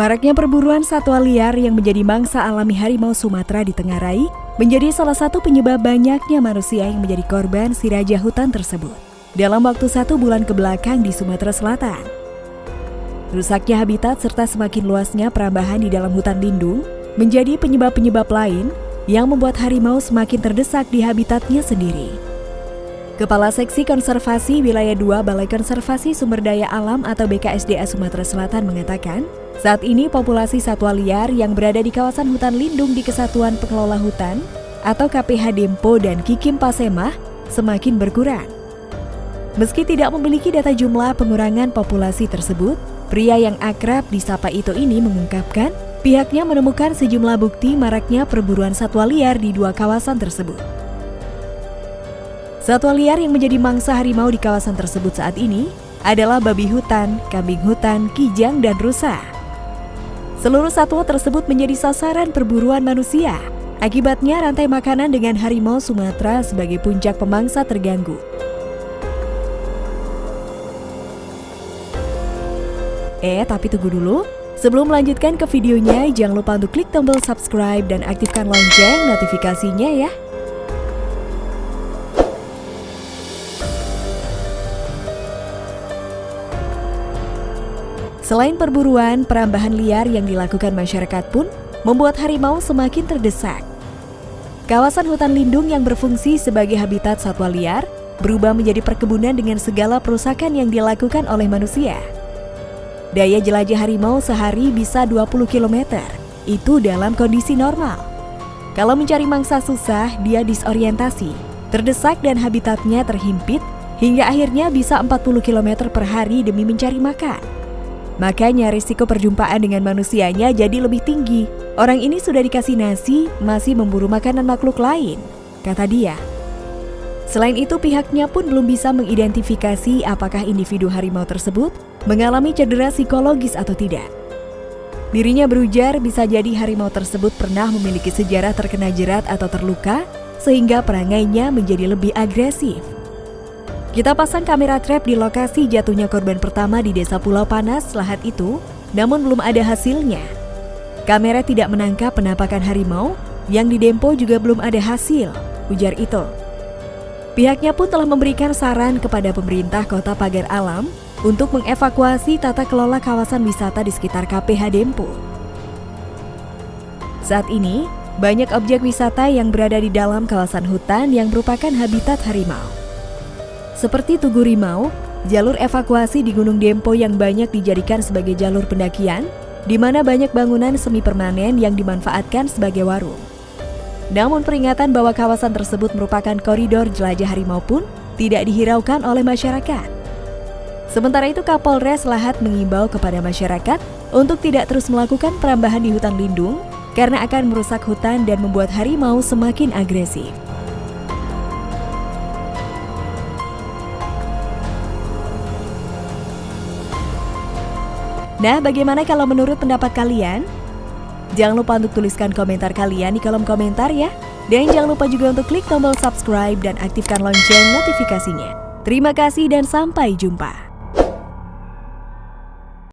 Maraknya perburuan satwa liar yang menjadi mangsa alami harimau Sumatera di Tenggarai menjadi salah satu penyebab banyaknya manusia yang menjadi korban si raja hutan tersebut. Dalam waktu satu bulan ke belakang di Sumatera Selatan, rusaknya habitat serta semakin luasnya perambahan di dalam hutan lindung menjadi penyebab-penyebab lain yang membuat harimau semakin terdesak di habitatnya sendiri. Kepala Seksi Konservasi Wilayah 2 Balai Konservasi Sumber Daya Alam atau BKSDA Sumatera Selatan mengatakan, saat ini populasi satwa liar yang berada di kawasan hutan lindung di Kesatuan Pengelola Hutan atau KPH Dempo dan Kikim Pasemah semakin berkurang. Meski tidak memiliki data jumlah pengurangan populasi tersebut, pria yang akrab disapa Ito ini mengungkapkan pihaknya menemukan sejumlah bukti maraknya perburuan satwa liar di dua kawasan tersebut. Satwa liar yang menjadi mangsa harimau di kawasan tersebut saat ini adalah babi hutan, kambing hutan, kijang, dan rusa. Seluruh satwa tersebut menjadi sasaran perburuan manusia. Akibatnya rantai makanan dengan harimau Sumatera sebagai puncak pemangsa terganggu. Eh, tapi tunggu dulu. Sebelum melanjutkan ke videonya, jangan lupa untuk klik tombol subscribe dan aktifkan lonceng notifikasinya ya. Selain perburuan, perambahan liar yang dilakukan masyarakat pun membuat harimau semakin terdesak. Kawasan hutan lindung yang berfungsi sebagai habitat satwa liar berubah menjadi perkebunan dengan segala perusakan yang dilakukan oleh manusia. Daya jelajah harimau sehari bisa 20 km, itu dalam kondisi normal. Kalau mencari mangsa susah, dia disorientasi, terdesak dan habitatnya terhimpit hingga akhirnya bisa 40 km per hari demi mencari makan. Makanya risiko perjumpaan dengan manusianya jadi lebih tinggi. Orang ini sudah dikasih nasi, masih memburu makanan makhluk lain, kata dia. Selain itu pihaknya pun belum bisa mengidentifikasi apakah individu harimau tersebut mengalami cedera psikologis atau tidak. Dirinya berujar bisa jadi harimau tersebut pernah memiliki sejarah terkena jerat atau terluka sehingga perangainya menjadi lebih agresif. Kita pasang kamera trap di lokasi jatuhnya korban pertama di desa Pulau Panas Lahat itu, namun belum ada hasilnya. Kamera tidak menangkap penampakan harimau, yang di Dempo juga belum ada hasil, ujar itu. Pihaknya pun telah memberikan saran kepada pemerintah kota Pagar Alam untuk mengevakuasi tata kelola kawasan wisata di sekitar KPH Dempo. Saat ini, banyak objek wisata yang berada di dalam kawasan hutan yang merupakan habitat harimau. Seperti Tugu Rimau, jalur evakuasi di Gunung Dempo yang banyak dijadikan sebagai jalur pendakian, di mana banyak bangunan semi permanen yang dimanfaatkan sebagai warung. Namun peringatan bahwa kawasan tersebut merupakan koridor jelajah harimau pun tidak dihiraukan oleh masyarakat. Sementara itu Kapolres Lahat mengimbau kepada masyarakat untuk tidak terus melakukan perambahan di hutan lindung karena akan merusak hutan dan membuat harimau semakin agresif. Nah, bagaimana kalau menurut pendapat kalian? Jangan lupa untuk tuliskan komentar kalian di kolom komentar ya. Dan jangan lupa juga untuk klik tombol subscribe dan aktifkan lonceng notifikasinya. Terima kasih dan sampai jumpa.